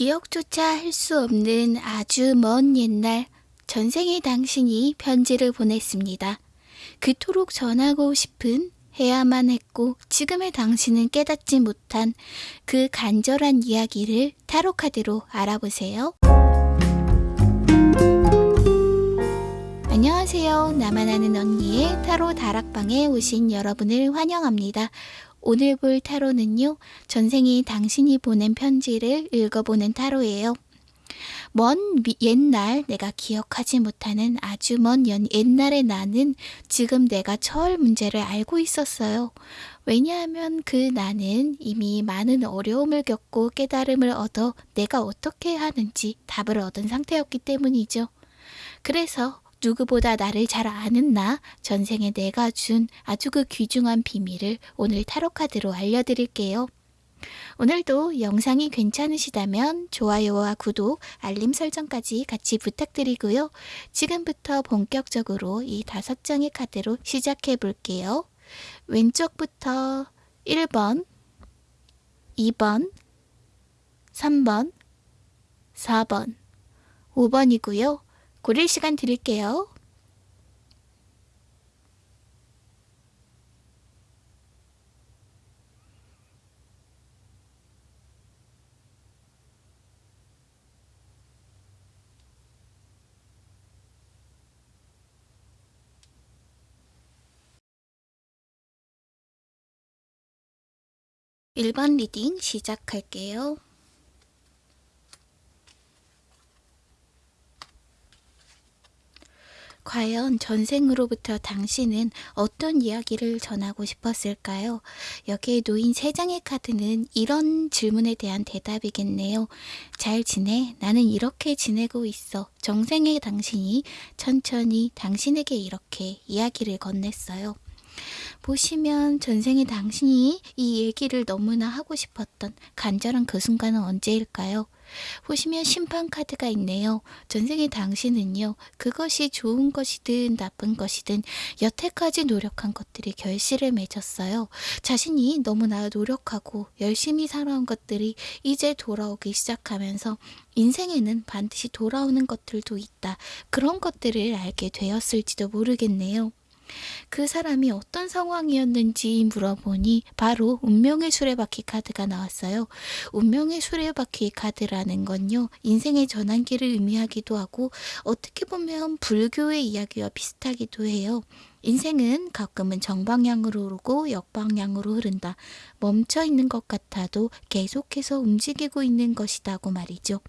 기억조차 할 수 없는 아주 먼 옛날 전생의 당신이 편지를 보냈습니다. 그토록 전하고 싶은 해야만 했고 지금의 당신은 깨닫지 못한 그 간절한 이야기를 타로카드로 알아보세요. 안녕하세요. 나만 아는 언니의 타로 다락방에 오신 여러분을 환영합니다. 오늘 볼 타로는요, 전생이 당신이 보낸 편지를 읽어보는 타로예요. 먼 옛날 내가 기억하지 못하는 아주 먼 옛날의 나는 지금 내가 처할 문제를 알고 있었어요. 왜냐하면 그 나는 이미 많은 어려움을 겪고 깨달음을 얻어 내가 어떻게 하는지 답을 얻은 상태였기 때문이죠. 그래서 누구보다 나를 잘 아는 나, 전생에 내가 준 아주 그 귀중한 비밀을 오늘 타로카드로 알려드릴게요. 오늘도 영상이 괜찮으시다면 좋아요와 구독, 알림 설정까지 같이 부탁드리고요. 지금부터 본격적으로 이 다섯 장의 카드로 시작해 볼게요. 왼쪽부터 1번, 2번, 3번, 4번, 5번이고요. 고릴 시간 드릴게요. 일번 reading 시작할게요. 과연 전생으로부터 당신은 어떤 이야기를 전하고 싶었을까요? 여기에 놓인 세 장의 카드는 이런 질문에 대한 대답이겠네요. 잘 지내? 나는 이렇게 지내고 있어. 전생의 당신이 천천히 당신에게 이렇게 이야기를 건넸어요. 보시면 전생의 당신이 이 얘기를 너무나 하고 싶었던 간절한 그 순간은 언제일까요? 보시면 심판 카드가 있네요. 전생의 당신은요. 그것이 좋은 것이든 나쁜 것이든 여태까지 노력한 것들이 결실을 맺었어요. 자신이 너무나 노력하고 열심히 살아온 것들이 이제 돌아오기 시작하면서 인생에는 반드시 돌아오는 것들도 있다. 그런 것들을 알게 되었을지도 모르겠네요. 그 사람이 어떤 상황이었는지 물어보니 바로 운명의 수레바퀴 카드가 나왔어요. 운명의 수레바퀴 카드라는 건요. 인생의 전환기를 의미하기도 하고 어떻게 보면 불교의 이야기와 비슷하기도 해요. 인생은 가끔은 정방향으로 오르고 역방향으로 흐른다. 멈춰 있는 것 같아도 계속해서 움직이고 있는 것이다고 말이죠.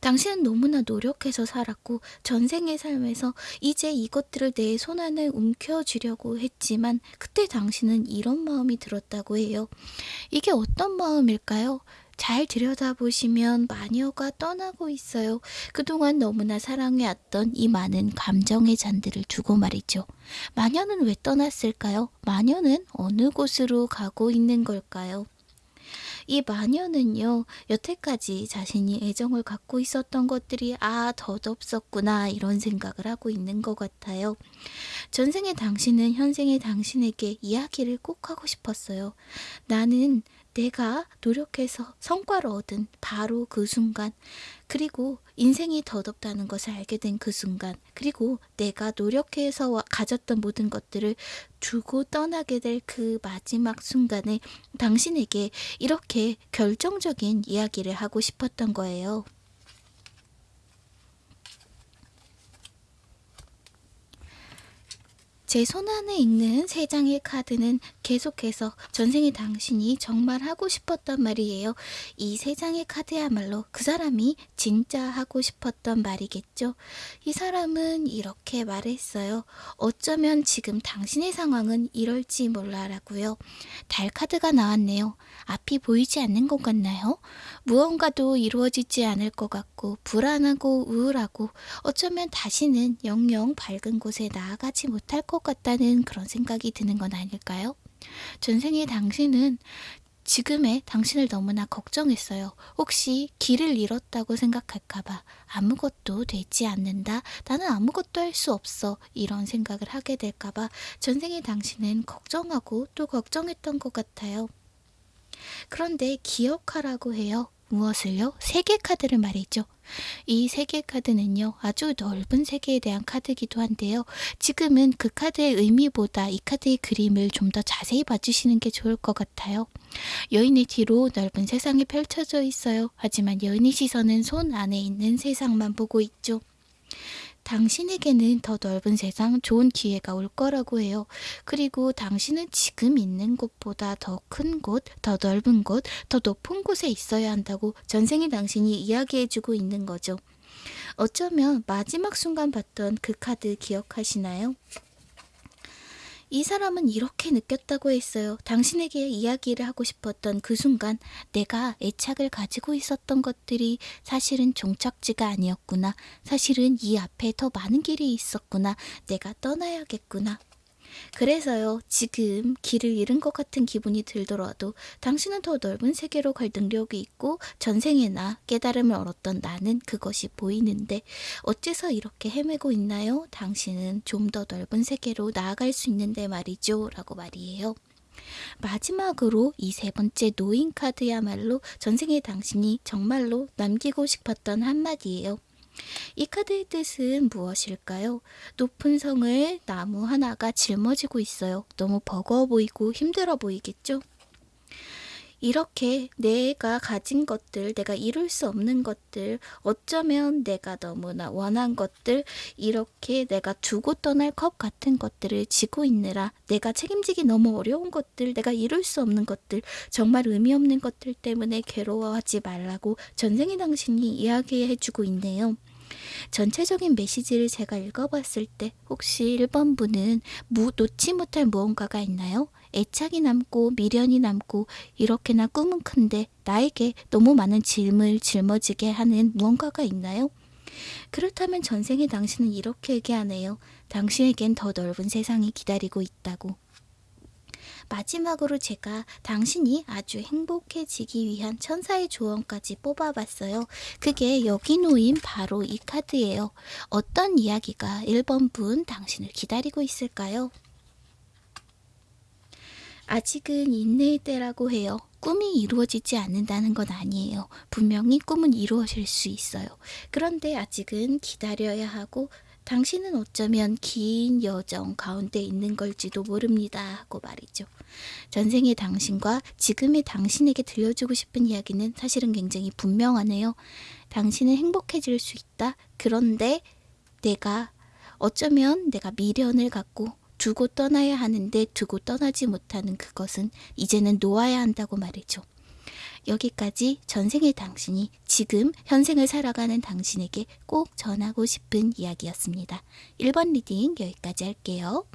당신은 너무나 노력해서 살았고 전생의 삶에서 이제 이것들을 내 손안에 움켜쥐려고 했지만 그때 당신은 이런 마음이 들었다고 해요. 이게 어떤 마음일까요? 잘 들여다보시면 마녀가 떠나고 있어요. 그동안 너무나 사랑해왔던 이 많은 감정의 잔들을 두고 말이죠. 마녀는 왜 떠났을까요? 마녀는 어느 곳으로 가고 있는 걸까요? 이 마녀는요, 여태까지 자신이 애정을 갖고 있었던 것들이 아, 덧없었구나, 이런 생각을 하고 있는 것 같아요. 전생의 당신은 현생의 당신에게 이야기를 꼭 하고 싶었어요. 나는 내가 노력해서 성과를 얻은 바로 그 순간, 그리고 인생이 덧없다는 것을 알게 된 그 순간, 그리고 내가 노력해서 가졌던 모든 것들을 두고 떠나게 될 그 마지막 순간에 당신에게 이렇게 결정적인 이야기를 하고 싶었던 거예요. 제 손안에 있는 세 장의 카드는 계속해서 전생의 당신이 정말 하고 싶었던 말이에요. 이 세 장의 카드야말로 그 사람이 진짜 하고 싶었던 말이겠죠. 이 사람은 이렇게 말했어요. 어쩌면 지금 당신의 상황은 이럴지 몰라라고요. 달 카드가 나왔네요. 앞이 보이지 않는 것 같나요? 무언가도 이루어지지 않을 것 같고 불안하고 우울하고 어쩌면 다시는 영영 밝은 곳에 나아가지 못할 것 같다는 그런 생각이 드는 건 아닐까요? 전생의 당신은 지금의 당신을 너무나 걱정했어요. 혹시 길을 잃었다고 생각할까봐 아무것도 되지 않는다. 나는 아무것도 할 수 없어. 이런 생각을 하게 될까봐 전생의 당신은 걱정하고 또 걱정했던 것 같아요. 그런데 기억하라고 해요. 무엇을요? 세계 카드를 말이죠. 이 세계 카드는요, 아주 넓은 세계에 대한 카드이기도 한데요. 지금은 그 카드의 의미보다 이 카드의 그림을 좀 더 자세히 봐주시는 게 좋을 것 같아요. 여인의 뒤로 넓은 세상이 펼쳐져 있어요. 하지만 여인의 시선은 손 안에 있는 세상만 보고 있죠. 당신에게는 더 넓은 세상, 좋은 기회가 올 거라고 해요. 그리고 당신은 지금 있는 곳보다 더 큰 곳, 더 넓은 곳, 더 높은 곳에 있어야 한다고 전생의 당신이 이야기해주고 있는 거죠. 어쩌면 마지막 순간 봤던 그 카드 기억하시나요? 이 사람은 이렇게 느꼈다고 했어요. 당신에게 이야기를 하고 싶었던 그 순간 내가 애착을 가지고 있었던 것들이 사실은 종착지가 아니었구나. 사실은 이 앞에 더 많은 길이 있었구나. 내가 떠나야겠구나. 그래서요, 지금 길을 잃은 것 같은 기분이 들더라도 당신은 더 넓은 세계로 갈 능력이 있고 전생에나 깨달음을 얻었던 나는 그것이 보이는데 어째서 이렇게 헤매고 있나요? 당신은 좀 더 넓은 세계로 나아갈 수 있는데 말이죠. 라고 말이에요. 마지막으로 이 세 번째 노인 카드야말로 전생의 당신이 정말로 남기고 싶었던 한마디예요. 이 카드의 뜻은 무엇일까요? 높은 성을 나무 하나가 짊어지고 있어요. 너무 버거워 보이고 힘들어 보이겠죠? 이렇게 내가 가진 것들, 내가 이룰 수 없는 것들, 어쩌면 내가 너무나 원한 것들, 이렇게 내가 두고 떠날 컵 같은 것들을 지고 있느라 내가 책임지기 너무 어려운 것들, 내가 이룰 수 없는 것들, 정말 의미 없는 것들 때문에 괴로워하지 말라고 전생의 당신이 이야기해주고 있네요. 전체적인 메시지를 제가 읽어봤을 때 혹시 1번 분은 무, 놓지 못할 무언가가 있나요? 애착이 남고 미련이 남고 이렇게나 꿈은 큰데 나에게 너무 많은 짐을 짊어지게 하는 무언가가 있나요? 그렇다면 전생의 당신은 이렇게 얘기하네요. 당신에겐 더 넓은 세상이 기다리고 있다고. 마지막으로 제가 당신이 아주 행복해지기 위한 천사의 조언까지 뽑아봤어요. 그게 여기 놓인 바로 이 카드예요. 어떤 이야기가 1번 분 당신을 기다리고 있을까요? 아직은 인내의 때라고 해요. 꿈이 이루어지지 않는다는 건 아니에요. 분명히 꿈은 이루어질 수 있어요. 그런데 아직은 기다려야 하고 당신은 어쩌면 긴 여정 가운데 있는 걸지도 모릅니다. 하고 말이죠. 전생의 당신과 지금의 당신에게 들려주고 싶은 이야기는 사실은 굉장히 분명하네요. 당신은 행복해질 수 있다. 그런데 내가 어쩌면 내가 미련을 갖고 두고 떠나야 하는데 두고 떠나지 못하는 그것은 이제는 놓아야 한다고 말이죠. 여기까지 전생의 당신이 지금 현생을 살아가는 당신에게 꼭 전하고 싶은 이야기였습니다. 1번 reading 여기까지 할게요.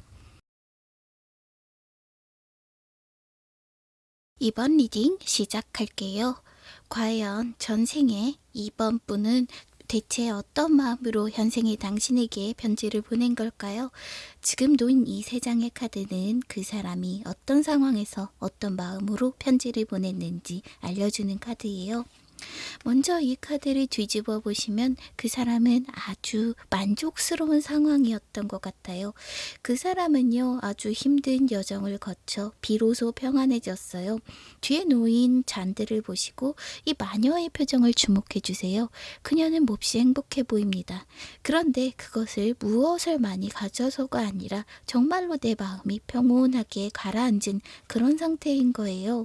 2번 reading 시작할게요. 과연 전생에 2번 분은 대체 어떤 마음으로 현생의 당신에게 편지를 보낸 걸까요? 지금 놓인 이 세 장의 카드는 그 사람이 어떤 상황에서 어떤 마음으로 편지를 보냈는지 알려주는 카드예요. 먼저 이 카드를 뒤집어 보시면 그 사람은 아주 만족스러운 상황이었던 것 같아요. 그 사람은요, 아주 힘든 여정을 거쳐 비로소 평안해졌어요. 뒤에 놓인 잔들을 보시고 이 마녀의 표정을 주목해 주세요. 그녀는 몹시 행복해 보입니다. 그런데 그것을 무엇을 많이 가져서가 아니라 정말로 내 마음이 평온하게 가라앉은 그런 상태인 거예요.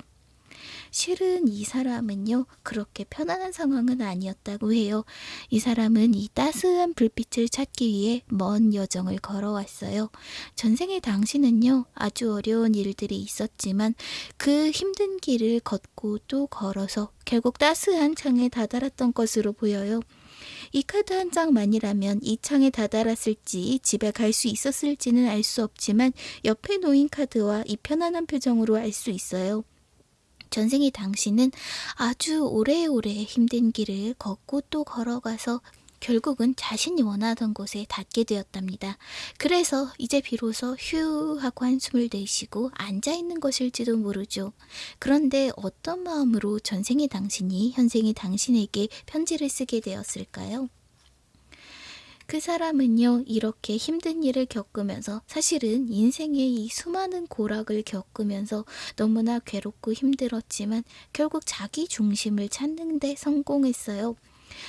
실은 이 사람은요, 그렇게 편안한 상황은 아니었다고 해요. 이 사람은 이 따스한 불빛을 찾기 위해 먼 여정을 걸어왔어요. 전생의 당신은요, 아주 어려운 일들이 있었지만 그 힘든 길을 걷고 또 걸어서 결국 따스한 창에 다다랐던 것으로 보여요. 이 카드 한 장만이라면 이 창에 다다랐을지 집에 갈 수 있었을지는 알 수 없지만 옆에 놓인 카드와 이 편안한 표정으로 알 수 있어요. 전생의 당신은 아주 오래오래 힘든 길을 걷고 또 걸어가서 결국은 자신이 원하던 곳에 닿게 되었답니다. 그래서 이제 비로소 휴 하고 한숨을 내쉬고 앉아 있는 것일지도 모르죠. 그런데 어떤 마음으로 전생의 당신이 현생의 당신에게 편지를 쓰게 되었을까요? 그 사람은요, 이렇게 힘든 일을 겪으면서 사실은 인생의 이 수많은 고락을 겪으면서 너무나 괴롭고 힘들었지만 결국 자기 중심을 찾는 데 성공했어요.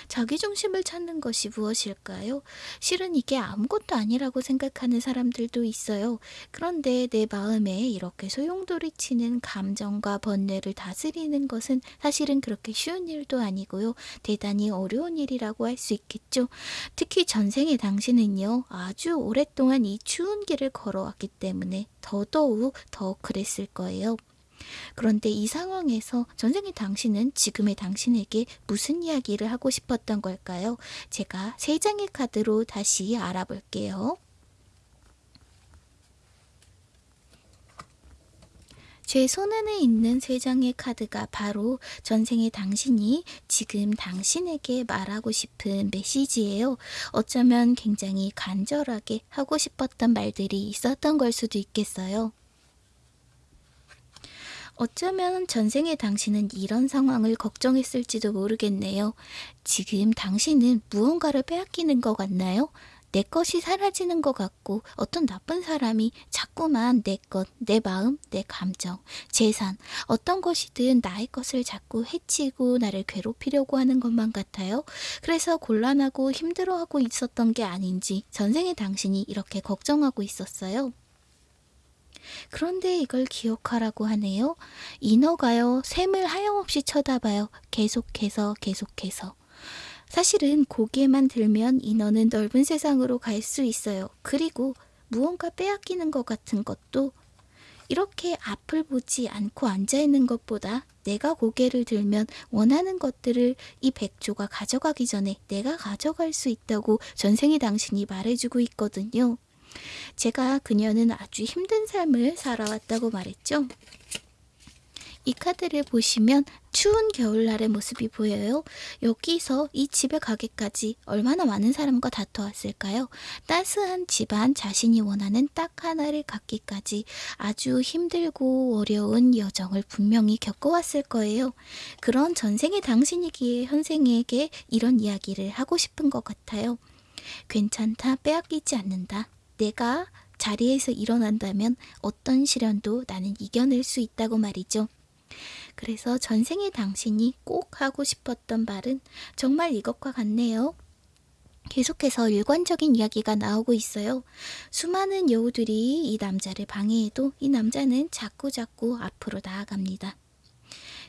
자기 중심을 찾는 것이 무엇일까요? 실은 이게 아무것도 아니라고 생각하는 사람들도 있어요. 그런데 내 마음에 이렇게 소용돌이치는 감정과 번뇌를 다스리는 것은 사실은 그렇게 쉬운 일도 아니고요. 대단히 어려운 일이라고 할 수 있겠죠. 특히 전생의 당신은요, 아주 오랫동안 이 추운 길을 걸어왔기 때문에 더더욱 더 그랬을 거예요. 그런데 이 상황에서 전생의 당신은 지금의 당신에게 무슨 이야기를 하고 싶었던 걸까요? 제가 세 장의 카드로 다시 알아볼게요. 제 손안에 있는 세 장의 카드가 바로 전생의 당신이 지금 당신에게 말하고 싶은 메시지예요. 어쩌면 굉장히 간절하게 하고 싶었던 말들이 있었던 걸 수도 있겠어요. 어쩌면 전생의 당신은 이런 상황을 걱정했을지도 모르겠네요. 지금 당신은 무언가를 빼앗기는 것 같나요? 내 것이 사라지는 것 같고 어떤 나쁜 사람이 자꾸만 내 것, 내 마음, 내 감정, 재산, 어떤 것이든 나의 것을 자꾸 해치고 나를 괴롭히려고 하는 것만 같아요. 그래서 곤란하고 힘들어하고 있었던 게 아닌지 전생의 당신이 이렇게 걱정하고 있었어요. 그런데 이걸 기억하라고 하네요. 인어가요, 샘을 하염없이 쳐다봐요. 계속해서, 계속해서. 사실은 고개만 들면 인어는 넓은 세상으로 갈 수 있어요. 그리고 무언가 빼앗기는 것 같은 것도 이렇게 앞을 보지 않고 앉아있는 것보다 내가 고개를 들면 원하는 것들을 이 백조가 가져가기 전에 내가 가져갈 수 있다고 전생의 당신이 말해주고 있거든요. 제가 그녀는 아주 힘든 삶을 살아왔다고 말했죠. 이 카드를 보시면 추운 겨울날의 모습이 보여요. 여기서 이 집에 가기까지 얼마나 많은 사람과 다투었을까요? 따스한 집안 자신이 원하는 딱 하나를 갖기까지 아주 힘들고 어려운 여정을 분명히 겪어왔을 거예요. 그런 전생의 당신이기에 현생에게 이런 이야기를 하고 싶은 것 같아요. 괜찮다, 빼앗기지 않는다. 내가 자리에서 일어난다면 어떤 시련도 나는 이겨낼 수 있다고 말이죠. 그래서 전생의 당신이 꼭 하고 싶었던 말은 정말 이것과 같네요. 계속해서 일관적인 이야기가 나오고 있어요. 수많은 여우들이 이 남자를 방해해도 이 남자는 자꾸자꾸 앞으로 나아갑니다.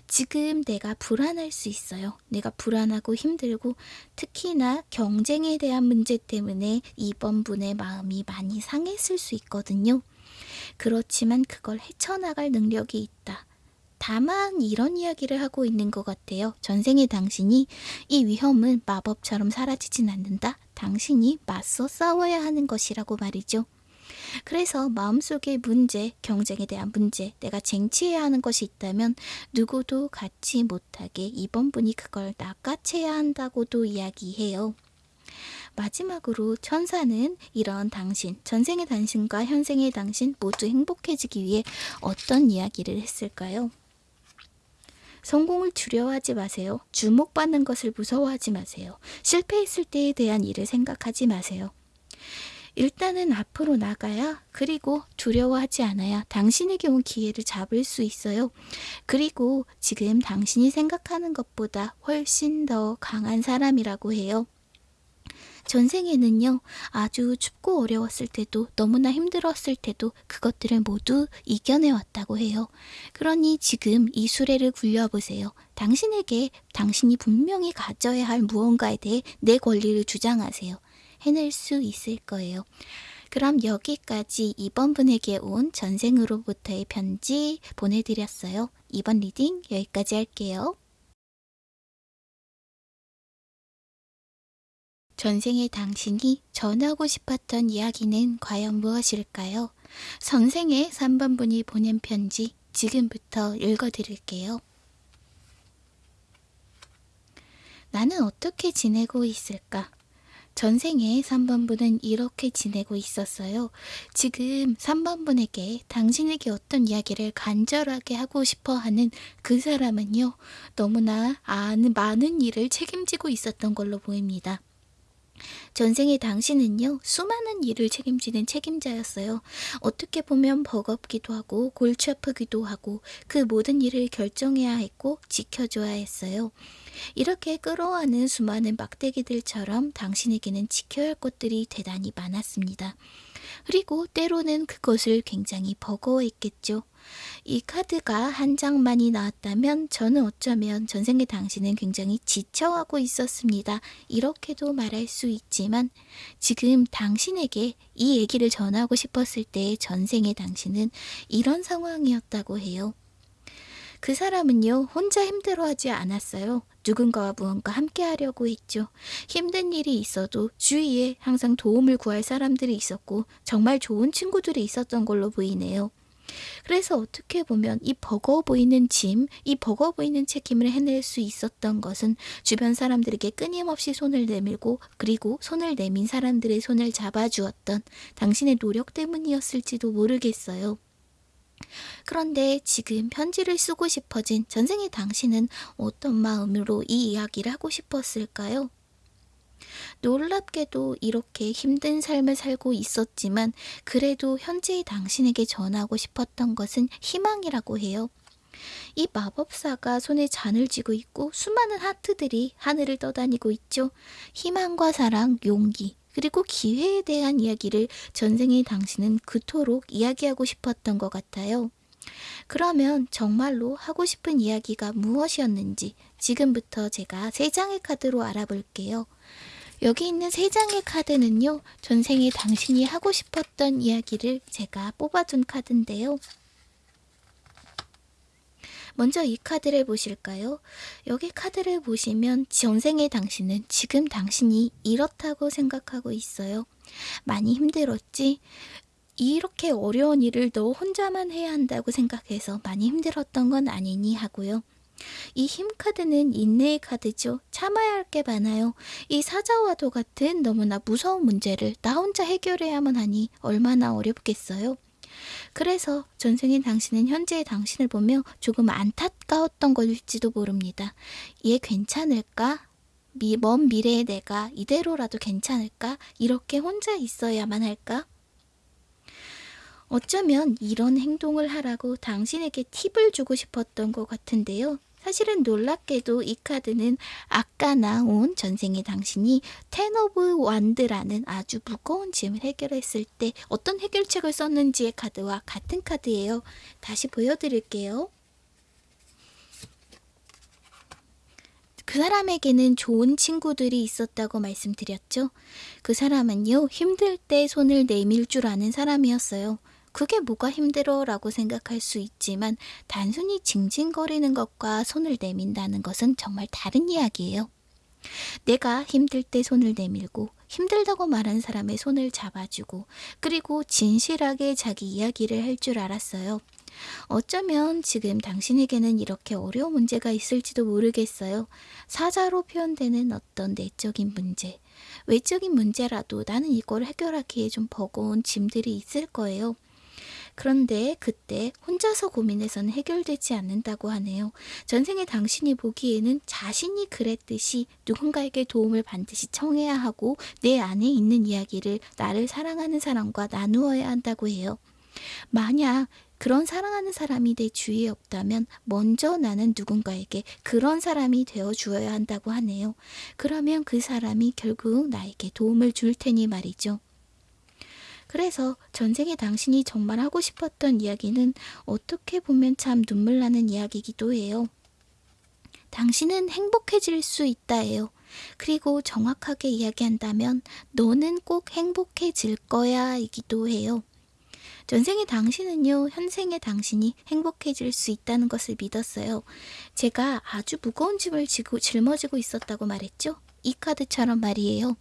지금 내가 불안할 수 있어요. 내가 불안하고 힘들고 특히나 경쟁에 대한 문제 때문에 이번 분의 마음이 많이 상했을 수 있거든요. 그렇지만 그걸 헤쳐나갈 능력이 있다. 다만 이런 이야기를 하고 있는 것 같아요. 전생의 당신이 이 위험은 마법처럼 사라지진 않는다. 당신이 맞서 싸워야 하는 것이라고 말이죠. 그래서 마음속의 문제, 경쟁에 대한 문제, 내가 쟁취해야 하는 것이 있다면 누구도 갖지 못하게 이번 분이 그걸 낚아채야 한다고도 이야기해요. 마지막으로 천사는 이런 당신, 전생의 당신과 현생의 당신 모두 행복해지기 위해 어떤 이야기를 했을까요? 성공을 두려워하지 마세요. 주목받는 것을 무서워하지 마세요. 실패했을 때에 대한 일을 생각하지 마세요. 일단은 앞으로 나가야 그리고 두려워하지 않아야 당신에게 온 기회를 잡을 수 있어요. 그리고 지금 당신이 생각하는 것보다 훨씬 더 강한 사람이라고 해요. 전생에는요, 아주 춥고 어려웠을 때도 너무나 힘들었을 때도 그것들을 모두 이겨내왔다고 해요. 그러니 지금 이 수레를 굴려보세요. 당신에게 당신이 분명히 가져야 할 무언가에 대해 내 권리를 주장하세요. 해낼 수 있을 거예요. 그럼 여기까지 이번 분에게 온 전생으로부터의 편지 보내드렸어요. 이번 reading 여기까지 할게요. 전생의 당신이 전하고 싶었던 이야기는 과연 무엇일까요? 선생의 3번 분이 보낸 편지 지금부터 읽어드릴게요. 나는 어떻게 지내고 있을까? 전생에 3번분은 이렇게 지내고 있었어요. 지금 3번분에게 당신에게 어떤 이야기를 간절하게 하고 싶어 하는 그 사람은요, 너무나 아는 많은 일을 책임지고 있었던 걸로 보입니다. 전생의 당신은요, 수많은 일을 책임지는 책임자였어요. 어떻게 보면 버겁기도 하고, 골치 아프기도 하고, 그 모든 일을 결정해야 했고, 지켜줘야 했어요. 이렇게 끌어안은 수많은 막대기들처럼 당신에게는 지켜야 할 것들이 대단히 많았습니다. 그리고 때로는 그것을 굉장히 버거워했겠죠. 이 카드가 한 장만이 나왔다면 저는 어쩌면 전생의 당신은 굉장히 지쳐하고 있었습니다. 이렇게도 말할 수 있지만 지금 당신에게 이 얘기를 전하고 싶었을 때 전생의 당신은 이런 상황이었다고 해요. 그 사람은요, 혼자 힘들어하지 않았어요. 누군가와 무언가 함께 하려고 했죠. 힘든 일이 있어도 주위에 항상 도움을 구할 사람들이 있었고, 정말 좋은 친구들이 있었던 걸로 보이네요. 그래서 어떻게 보면 이 버거워 보이는 짐, 이 버거워 보이는 책임을 해낼 수 있었던 것은 주변 사람들에게 끊임없이 손을 내밀고 그리고 손을 내민 사람들의 손을 잡아주었던 당신의 노력 때문이었을지도 모르겠어요. 그런데 지금 편지를 쓰고 싶어진 전생의 당신은 어떤 마음으로 이 이야기를 하고 싶었을까요? 놀랍게도 이렇게 힘든 삶을 살고 있었지만 그래도 현재의 당신에게 전하고 싶었던 것은 희망이라고 해요. 이 마법사가 손에 잔을 쥐고 있고 수많은 하트들이 하늘을 떠다니고 있죠. 희망과 사랑, 용기, 그리고 기회에 대한 이야기를 전생의 당신은 그토록 이야기하고 싶었던 것 같아요. 그러면 정말로 하고 싶은 이야기가 무엇이었는지 지금부터 제가 세 장의 카드로 알아볼게요. 여기 있는 세 장의 카드는요, 전생에 당신이 하고 싶었던 이야기를 제가 뽑아둔 카드인데요. 먼저 이 카드를 보실까요? 여기 카드를 보시면 전생의 당신은 지금 당신이 이렇다고 생각하고 있어요. 많이 힘들었지? 이렇게 어려운 일을 너 혼자만 해야 한다고 생각해서 많이 힘들었던 건 아니니 하고요. 이 힘 카드는 인내의 카드죠. 참아야 할 게 많아요. 이 사자와도 같은 너무나 무서운 문제를 나 혼자 해결해야만 하니 얼마나 어렵겠어요. 그래서 전생인 당신은 현재의 당신을 보며 조금 안타까웠던 것일지도 모릅니다. 얘 괜찮을까? 미, 먼 미래의 내가 이대로라도 괜찮을까? 이렇게 혼자 있어야만 할까? 어쩌면 이런 행동을 하라고 당신에게 팁을 주고 싶었던 것 같은데요. 사실은 놀랍게도 이 카드는 아까 나온 전생의 당신이 Ten of Wand라는 아주 무거운 짐을 해결했을 때 어떤 해결책을 썼는지의 카드와 같은 카드예요. 다시 보여드릴게요. 그 사람에게는 좋은 친구들이 있었다고 말씀드렸죠. 그 사람은요, 힘들 때 손을 내밀 줄 아는 사람이었어요. 그게 뭐가 힘들어 라고 생각할 수 있지만 단순히 징징거리는 것과 손을 내민다는 것은 정말 다른 이야기예요. 내가 힘들 때 손을 내밀고 힘들다고 말한 사람의 손을 잡아주고 그리고 진실하게 자기 이야기를 할 줄 알았어요. 어쩌면 지금 당신에게는 이렇게 어려운 문제가 있을지도 모르겠어요. 사자로 표현되는 어떤 내적인 문제, 외적인 문제라도 나는 이걸 해결하기에 좀 버거운 짐들이 있을 거예요. 그런데 그때 혼자서 고민해서는 해결되지 않는다고 하네요. 전생에 당신이 보기에는 자신이 그랬듯이 누군가에게 도움을 반드시 청해야 하고 내 안에 있는 이야기를 나를 사랑하는 사람과 나누어야 한다고 해요. 만약 그런 사랑하는 사람이 내 주위에 없다면 먼저 나는 누군가에게 그런 사람이 되어 주어야 한다고 하네요. 그러면 그 사람이 결국 나에게 도움을 줄 테니 말이죠. 그래서 전생에 당신이 정말 하고 싶었던 이야기는 어떻게 보면 참 눈물 나는 이야기이기도 해요. 당신은 행복해질 수 있다예요. 그리고 정확하게 이야기한다면 너는 꼭 행복해질 거야 이기도 해요. 전생의 당신은요, 현생의 당신이 행복해질 수 있다는 것을 믿었어요. 제가 아주 무거운 짐을 지고 짊어지고 있었다고 말했죠? 이 카드처럼 말이에요.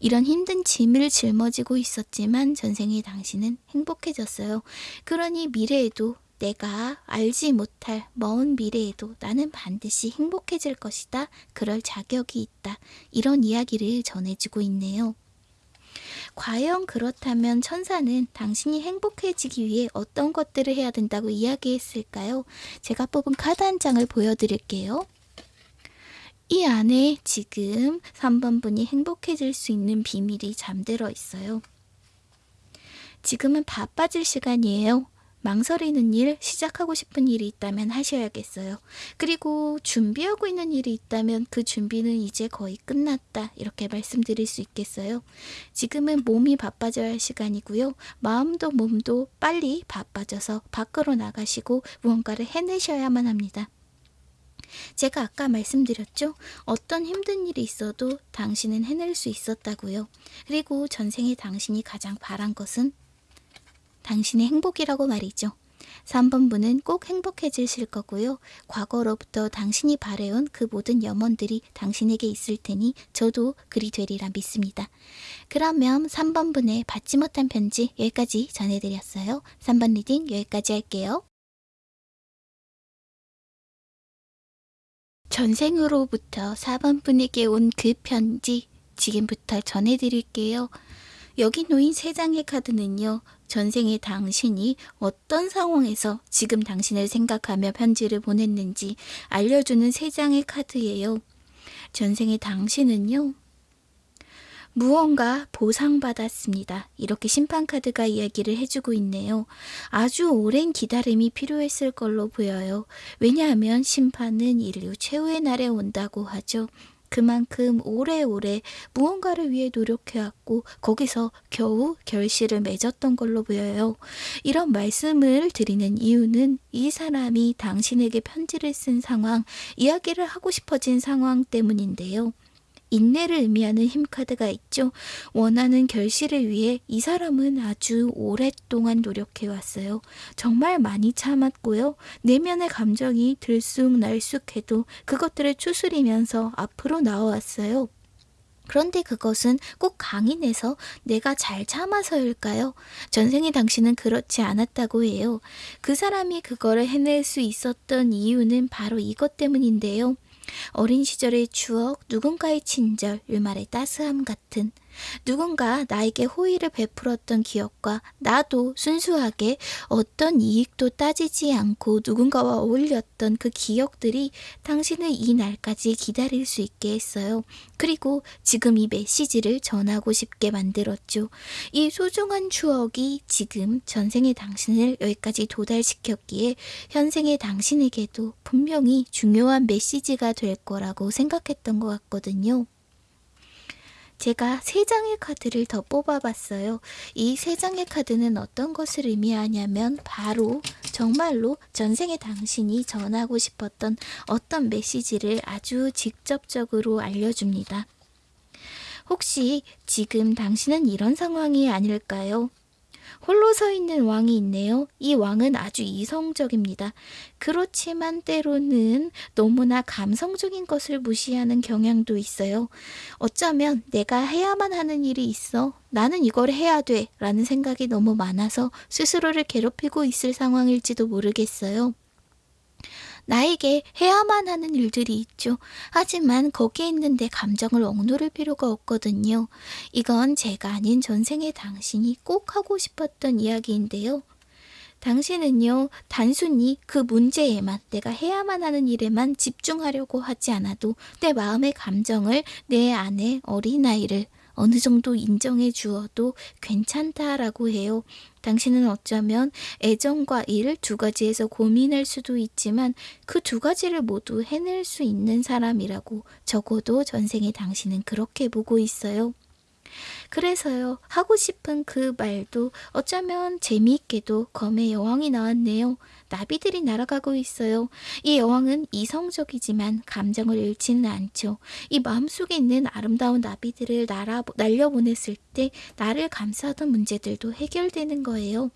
이런 힘든 짐을 짊어지고 있었지만 전생의 당신은 행복해졌어요. 그러니 미래에도 내가 알지 못할 먼 미래에도 나는 반드시 행복해질 것이다. 그럴 자격이 있다. 이런 이야기를 전해주고 있네요. 과연 그렇다면 천사는 당신이 행복해지기 위해 어떤 것들을 해야 된다고 이야기했을까요? 제가 뽑은 카드 한 장을 보여드릴게요. 이 안에 지금 3번 분이 행복해질 수 있는 비밀이 잠들어 있어요. 지금은 바빠질 시간이에요. 망설이는 일, 시작하고 싶은 일이 있다면 하셔야겠어요. 그리고 준비하고 있는 일이 있다면 그 준비는 이제 거의 끝났다. 이렇게 말씀드릴 수 있겠어요. 지금은 몸이 바빠져야 할 시간이고요. 마음도 몸도 빨리 바빠져서 밖으로 나가시고 무언가를 해내셔야만 합니다. 제가 아까 말씀드렸죠? 어떤 힘든 일이 있어도 당신은 해낼 수 있었다고요. 그리고 전생에 당신이 가장 바란 것은 당신의 행복이라고 말이죠. 3번 분은 꼭 행복해지실 거고요. 과거로부터 당신이 바래온 그 모든 염원들이 당신에게 있을 테니 저도 그리 되리라 믿습니다. 그러면 3번 분의 받지 못한 편지 여기까지 전해드렸어요. 3번 reading 여기까지 할게요. 전생으로부터 4번 분에게 온 그 편지 지금부터 전해드릴게요. 여기 놓인 세 장의 카드는요. 전생의 당신이 어떤 상황에서 지금 당신을 생각하며 편지를 보냈는지 알려주는 세 장의 카드예요. 전생의 당신은요. 무언가 보상받았습니다. 이렇게 심판카드가 이야기를 해주고 있네요. 아주 오랜 기다림이 필요했을 걸로 보여요. 왜냐하면 심판은 인류 최후의 날에 온다고 하죠. 그만큼 오래오래 무언가를 위해 노력해왔고 거기서 겨우 결실을 맺었던 걸로 보여요. 이런 말씀을 드리는 이유는 이 사람이 당신에게 편지를 쓴 상황, 이야기를 하고 싶어진 상황 때문인데요. 인내를 의미하는 힘카드가 있죠. 원하는 결실을 위해 이 사람은 아주 오랫동안 노력해왔어요. 정말 많이 참았고요. 내면의 감정이 들쑥날쑥해도 그것들을 추스리면서 앞으로 나와왔어요. 그런데 그것은 꼭 강인해서 내가 잘 참아서일까요? 전생의 당신은 그렇지 않았다고 해요. 그 사람이 그거를 해낼 수 있었던 이유는 바로 이것 때문인데요. 어린 시절의 추억, 누군가의 친절, 일말의 따스함 같은 누군가 나에게 호의를 베풀었던 기억과 나도 순수하게 어떤 이익도 따지지 않고 누군가와 어울렸던 그 기억들이 당신을 이 날까지 기다릴 수 있게 했어요. 그리고 지금 이 메시지를 전하고 싶게 만들었죠. 이 소중한 추억이 지금 전생의 당신을 여기까지 도달시켰기에 현생의 당신에게도 분명히 중요한 메시지가 될 거라고 생각했던 것 같거든요. 제가 세 장의 카드를 더 뽑아봤어요. 이 세 장의 카드는 어떤 것을 의미하냐면 바로 정말로 전생의 당신이 전하고 싶었던 어떤 메시지를 아주 직접적으로 알려줍니다. 혹시 지금 당신은 이런 상황이 아닐까요? 홀로 서 있는 왕이 있네요. 이 왕은 아주 이성적입니다. 그렇지만 때로는 너무나 감성적인 것을 무시하는 경향도 있어요. 어쩌면 내가 해야만 하는 일이 있어. 나는 이걸 해야 돼. 라는 생각이 너무 많아서 스스로를 괴롭히고 있을 상황일지도 모르겠어요. 나에게 해야만 하는 일들이 있죠. 하지만 거기에 있는데 감정을 억누를 필요가 없거든요. 이건 제가 아닌 전생의 당신이 꼭 하고 싶었던 이야기인데요. 당신은요, 단순히 그 문제에만, 내가 해야만 하는 일에만 집중하려고 하지 않아도 내 마음의 감정을 내 안에 어린아이를 어느 정도 인정해 주어도 괜찮다라고 해요. 당신은 어쩌면 애정과 일 두 가지에서 고민할 수도 있지만 그 두 가지를 모두 해낼 수 있는 사람이라고 적어도 전생에 당신은 그렇게 보고 있어요. 그래서요, 하고 싶은 그 말도 어쩌면 재미있게도 검의 여왕이 나왔네요. 나비들이 날아가고 있어요. 이 여왕은 이성적이지만 감정을 잃지는 않죠. 이 마음속에 있는 아름다운 나비들을 날아, 날려보냈을 때 나를 감싸던 문제들도 해결되는 거예요.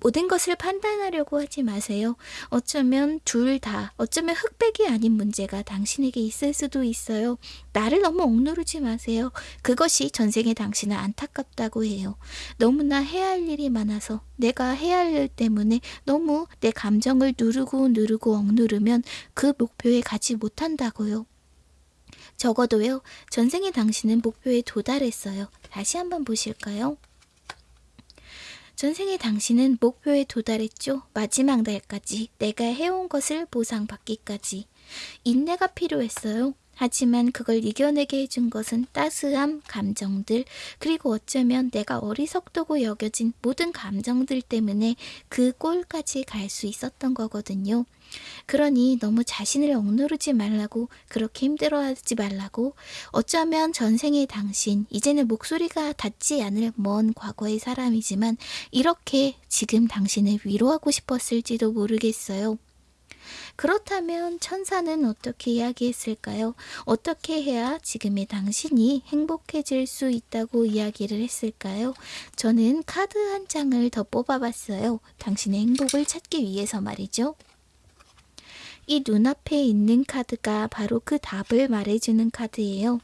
모든 것을 판단하려고 하지 마세요. 어쩌면 둘 다, 어쩌면 흑백이 아닌 문제가 당신에게 있을 수도 있어요. 나를 너무 억누르지 마세요. 그것이 전생에 당신은 안타깝다고 해요. 너무나 해야 할 일이 많아서 내가 해야 할 일 때문에 너무 내 감정을 누르고 누르고 억누르면 그 목표에 가지 못한다고요. 적어도요, 전생에 당신은 목표에 도달했어요. 다시 한번 보실까요? 전생의 당신은 목표에 도달했죠. 마지막 날까지 내가 해온 것을 보상받기까지. 인내가 필요했어요. 하지만 그걸 이겨내게 해준 것은 따스함, 감정들, 그리고 어쩌면 내가 어리석다고 여겨진 모든 감정들 때문에 그 꼴까지 갈 수 있었던 거거든요. 그러니 너무 자신을 억누르지 말라고 그렇게 힘들어하지 말라고 어쩌면 전생의 당신 이제는 목소리가 닿지 않을 먼 과거의 사람이지만 이렇게 지금 당신을 위로하고 싶었을지도 모르겠어요. 그렇다면 천사는 어떻게 이야기했을까요? 어떻게 해야 지금의 당신이 행복해질 수 있다고 이야기를 했을까요? 저는 카드 한 장을 더 뽑아봤어요. 당신의 행복을 찾기 위해서 말이죠. 이 눈앞에 있는 카드가 바로 그 답을 말해주는 카드예요.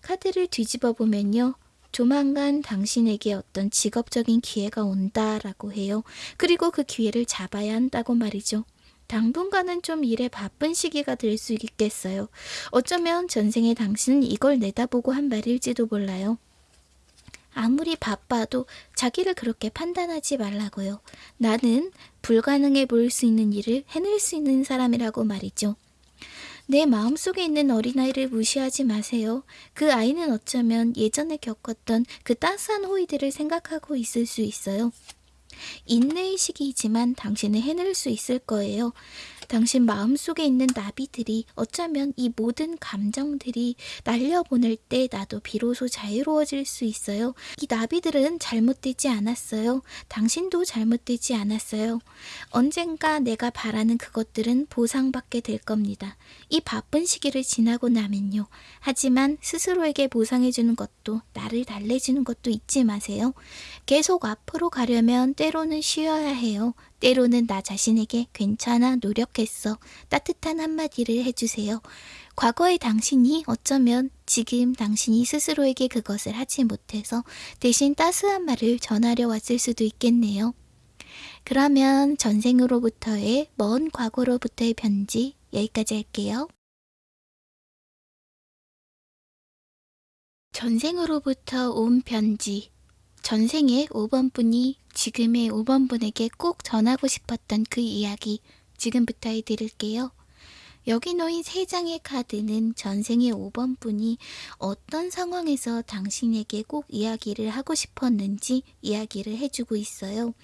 카드를 뒤집어 보면요. 조만간 당신에게 어떤 직업적인 기회가 온다라고 해요. 그리고 그 기회를 잡아야 한다고 말이죠. 당분간은 좀 일에 바쁜 시기가 될 수 있겠어요. 어쩌면 전생에 당신은 이걸 내다보고 한 말일지도 몰라요. 아무리 바빠도 자기를 그렇게 판단하지 말라고요. 나는 불가능해 보일 수 있는 일을 해낼 수 있는 사람이라고 말이죠. 내 마음속에 있는 어린아이를 무시하지 마세요. 그 아이는 어쩌면 예전에 겪었던 그 따스한 호의들을 생각하고 있을 수 있어요. 인내의 시기이지만 당신은 해낼 수 있을 거예요. 당신 마음속에 있는 나비들이 어쩌면 이 모든 감정들이 날려보낼 때 나도 비로소 자유로워질 수 있어요. 이 나비들은 잘못되지 않았어요. 당신도 잘못되지 않았어요. 언젠가 내가 바라는 그것들은 보상받게 될 겁니다. 이 바쁜 시기를 지나고 나면요. 하지만 스스로에게 보상해주는 것도 나를 달래주는 것도 잊지 마세요. 계속 앞으로 가려면 때로는 쉬어야 해요. 때로는 나 자신에게 괜찮아 노력했어 따뜻한 한마디를 해주세요. 과거의 당신이 어쩌면 지금 당신이 스스로에게 그것을 하지 못해서 대신 따스한 말을 전하려 왔을 수도 있겠네요. 그러면 전생으로부터의 먼 과거로부터의 편지 여기까지 할게요. 전생으로부터 온 편지 전생의 5번 분이 지금의 5번 분에게 꼭 전하고 싶었던 그 이야기 지금부터 해드릴게요. 여기 놓인 세 장의 카드는 전생의 5번 분이 어떤 상황에서 당신에게 꼭 이야기를 하고 싶었는지 이야기를 해주고 있어요.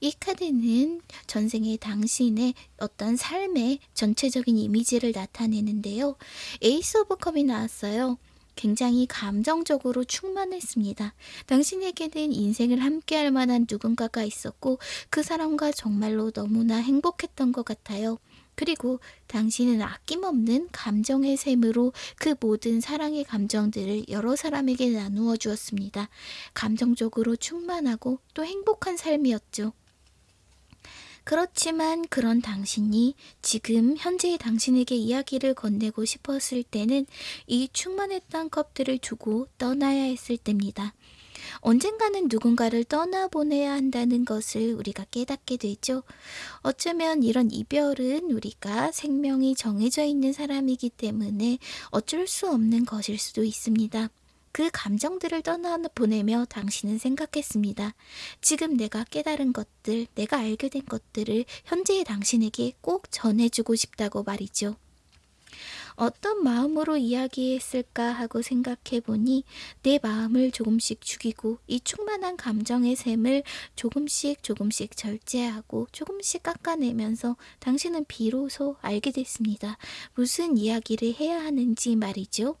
이 카드는 전생의 당신의 어떤 삶의 전체적인 이미지를 나타내는데요. Ace of Cup이 나왔어요. 굉장히 감정적으로 충만했습니다. 당신에게는 인생을 함께할 만한 누군가가 있었고 그 사람과 정말로 너무나 행복했던 것 같아요. 그리고 당신은 아낌없는 감정의 샘으로 그 모든 사랑의 감정들을 여러 사람에게 나누어 주었습니다. 감정적으로 충만하고 또 행복한 삶이었죠. 그렇지만 그런 당신이 지금 현재의 당신에게 이야기를 건네고 싶었을 때는 이 충만했던 컵들을 두고 떠나야 했을 때입니다. 언젠가는 누군가를 떠나보내야 한다는 것을 우리가 깨닫게 되죠. 어쩌면 이런 이별은 우리가 생명이 정해져 있는 사람이기 때문에 어쩔 수 없는 것일 수도 있습니다. 그 감정들을 떠나보내며 당신은 생각했습니다. 지금 내가 깨달은 것들, 내가 알게 된 것들을 현재의 당신에게 꼭 전해주고 싶다고 말이죠. 어떤 마음으로 이야기했을까 하고 생각해 보니 내 마음을 조금씩 죽이고 이 충만한 감정의 샘을 조금씩 조금씩 절제하고 조금씩 깎아내면서 당신은 비로소 알게 됐습니다. 무슨 이야기를 해야 하는지 말이죠.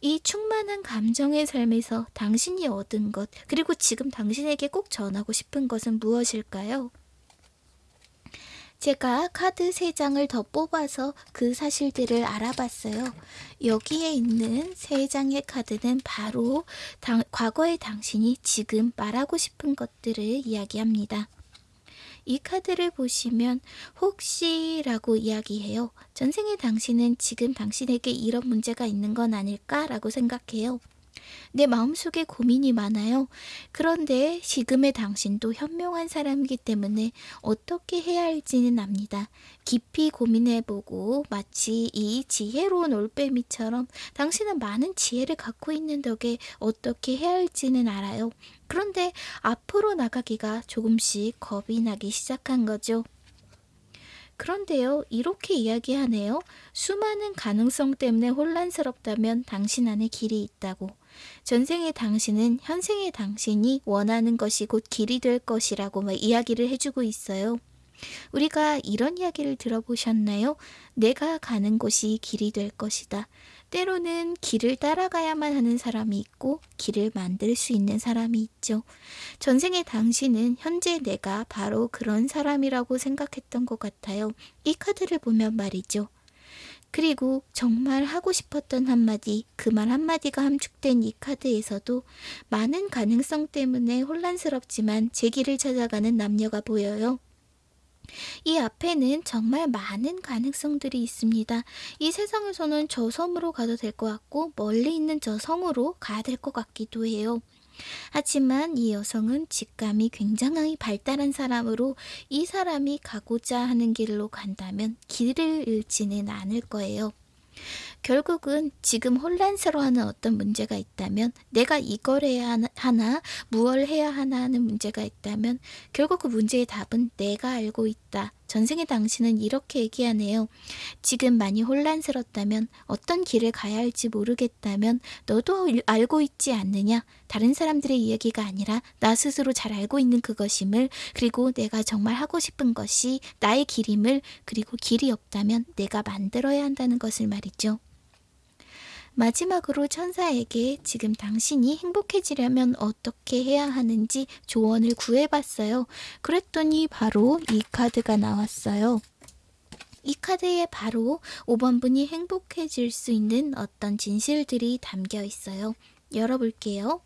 이 충만한 감정의 삶에서 당신이 얻은 것, 그리고 지금 당신에게 꼭 전하고 싶은 것은 무엇일까요? 제가 카드 3장을 더 뽑아서 그 사실들을 알아봤어요. 여기에 있는 3장의 카드는 바로 당, 과거의 당신이 지금 말하고 싶은 것들을 이야기합니다. 이 카드를 보시면 혹시라고 이야기해요. 전생의 당신은 지금 당신에게 이런 문제가 있는 건 아닐까라고 생각해요. 내 마음속에 고민이 많아요. 그런데 지금의 당신도 현명한 사람이기 때문에 어떻게 해야 할지는 압니다. 깊이 고민해보고 마치 이 지혜로운 올빼미처럼 당신은 많은 지혜를 갖고 있는 덕에 어떻게 해야 할지는 알아요. 그런데 앞으로 나가기가 조금씩 겁이 나기 시작한 거죠. 그런데요, 이렇게 이야기하네요. 수많은 가능성 때문에 혼란스럽다면 당신 안에 길이 있다고. 전생의 당신은 현생의 당신이 원하는 것이 곧 길이 될 것이라고 막 이야기를 해주고 있어요. 우리가 이런 이야기를 들어보셨나요? 내가 가는 곳이 길이 될 것이다. 때로는 길을 따라가야만 하는 사람이 있고 길을 만들 수 있는 사람이 있죠. 전생의 당신은 현재 내가 바로 그런 사람이라고 생각했던 것 같아요. 이 카드를 보면 말이죠. 그리고 정말 하고 싶었던 한마디, 그 말 한마디가 함축된 이 카드에서도 많은 가능성 때문에 혼란스럽지만 제 길을 찾아가는 남녀가 보여요. 이 앞에는 정말 많은 가능성들이 있습니다. 이 세상에서는 저 섬으로 가도 될 것 같고 멀리 있는 저 성으로 가야 될 것 같기도 해요. 하지만 이 여성은 직감이 굉장히 발달한 사람으로 이 사람이 가고자 하는 길로 간다면 길을 잃지는 않을 거예요. 결국은 지금 혼란스러워하는 어떤 문제가 있다면 내가 이걸 해야 하나 무얼 해야 하나 하는 문제가 있다면 결국 그 문제의 답은 내가 알고 있다. 전생의 당신은 이렇게 얘기하네요. 지금 많이 혼란스럽다면 어떤 길을 가야 할지 모르겠다면 너도 알고 있지 않느냐? 다른 사람들의 이야기가 아니라 나 스스로 잘 알고 있는 그것임을 그리고 내가 정말 하고 싶은 것이 나의 길임을 그리고 길이 없다면 내가 만들어야 한다는 것을 말이죠. 마지막으로 천사에게 지금 당신이 행복해지려면 어떻게 해야 하는지 조언을 구해봤어요. 그랬더니 바로 이 카드가 나왔어요. 이 카드에 바로 5번 분이 행복해질 수 있는 어떤 진실들이 담겨 있어요. 열어볼게요.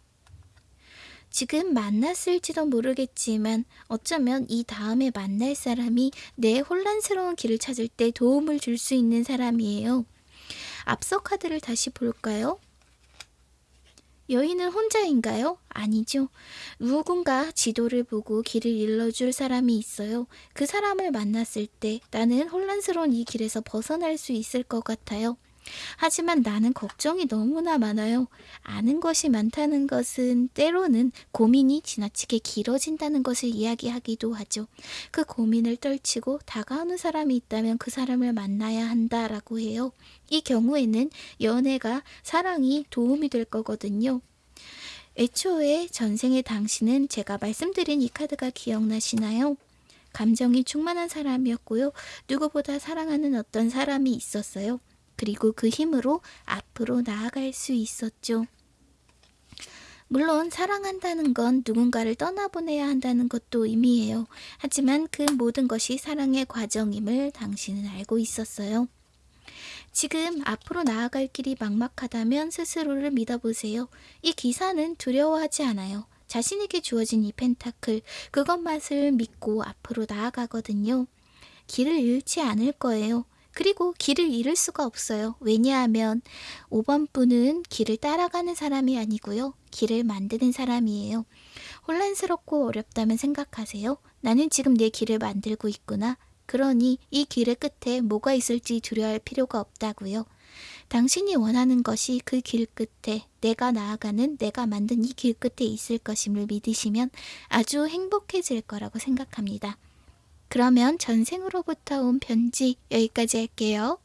지금 만났을지도 모르겠지만 어쩌면 이 다음에 만날 사람이 내 혼란스러운 길을 찾을 때 도움을 줄 수 있는 사람이에요. 앞서 카드를 다시 볼까요? 여인은 혼자인가요? 아니죠. 누군가 지도를 보고 길을 일러줄 사람이 있어요. 그 사람을 만났을 때 나는 혼란스러운 이 길에서 벗어날 수 있을 것 같아요. 하지만 나는 걱정이 너무나 많아요. 아는 것이 많다는 것은 때로는 고민이 지나치게 길어진다는 것을 이야기하기도 하죠. 그 고민을 떨치고 다가오는 사람이 있다면 그 사람을 만나야 한다라고 해요. 이 경우에는 연애가 사랑이 도움이 될 거거든요. 애초에 전생의 당신은 제가 말씀드린 이 카드가 기억나시나요? 감정이 충만한 사람이었고요. 누구보다 사랑하는 어떤 사람이 있었어요. 그리고 그 힘으로 앞으로 나아갈 수 있었죠. 물론 사랑한다는 건 누군가를 떠나보내야 한다는 것도 의미해요. 하지만 그 모든 것이 사랑의 과정임을 당신은 알고 있었어요. 지금 앞으로 나아갈 길이 막막하다면 스스로를 믿어보세요. 이 기사는 두려워하지 않아요. 자신에게 주어진 이 펜타클, 그것만을 믿고 앞으로 나아가거든요. 길을 잃지 않을 거예요. 그리고 길을 잃을 수가 없어요. 왜냐하면 5번 분은 길을 따라가는 사람이 아니고요. 길을 만드는 사람이에요. 혼란스럽고 어렵다면 생각하세요. 나는 지금 내 길을 만들고 있구나. 그러니 이 길의 끝에 뭐가 있을지 두려워할 필요가 없다고요. 당신이 원하는 것이 그 길 끝에 내가 나아가는 내가 만든 이 길 끝에 있을 것임을 믿으시면 아주 행복해질 거라고 생각합니다. 그러면 전생으로부터 온 편지 여기까지 할게요.